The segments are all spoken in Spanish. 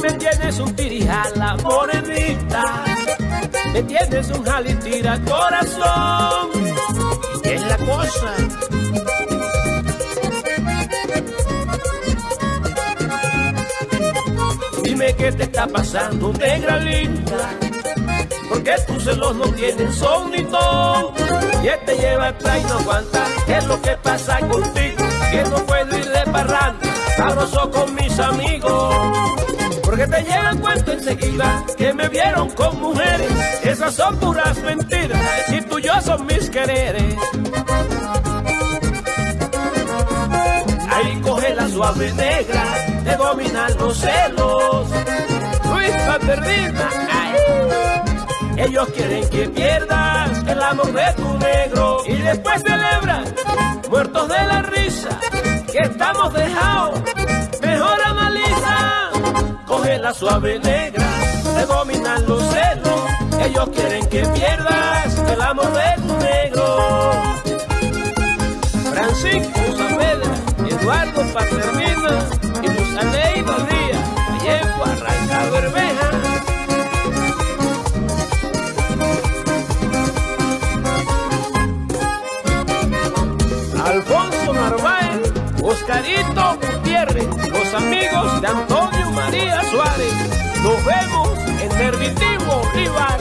me tienes un tirijala, morenita. Me tienes un jalitira, corazón. ¿Qué es la cosa? Dime qué te está pasando, negra linda. Porque tus celos no tienen son ni ton. Y este lleva atrás y no aguanta. ¿Qué es lo que pasa contigo? Que no puedo ir de parranda, sabroso con mis amigos. Te llega el cuento enseguida que me vieron con mujeres. Esas son puras mentiras. Y yo son mis quereres. Ahí coge la suave negra de dominar los celos. Luis Perdida, ellos quieren que pierdas el amor de tu negro y después celebran muertos de la risa que estamos dejados. La suave negra de dominar los celos. Ellos quieren que pierdas el amor de tu negro. Francisco Saavedra, Eduardo Paternina y Luz Aleida Díaz, Vallejo Arranca Bermeja. Alfonso Narváez, Oscarito Gutiérrez, los amigos de Antonio Nervitivo Rival.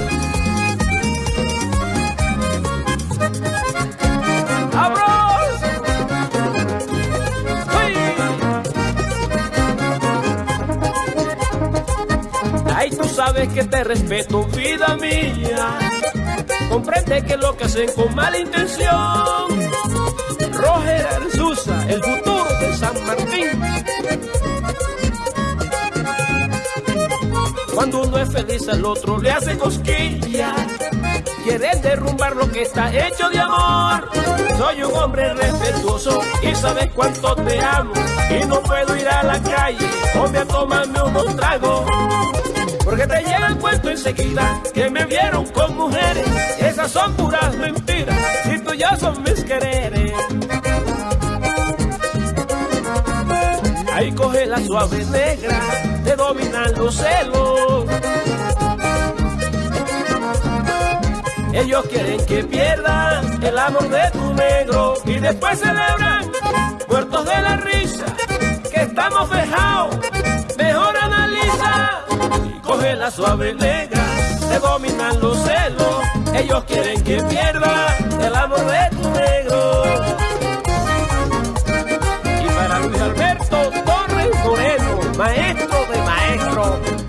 Ay, tú sabes que te respeto, vida mía. Comprende que lo que hacen con mala intención. Cuando uno es feliz al otro le hace cosquilla. Quieren derrumbar lo que está hecho de amor. Soy un hombre respetuoso y sabes cuánto te amo. Y no puedo ir a la calle o a tomarme unos tragos. Porque te llega el cuento enseguida que me vieron con mujeres. Esas son puras mentiras. Tú ya son mis quereres. Ahí coge la suave negra de dominar los celos. Ellos quieren que pierdas el amor de tu negro y después celebran muertos de la risa que estamos dejados. Mejor analiza y coge la suave negra de dominar los celos. Ellos quieren que pierdas el amor de tu control.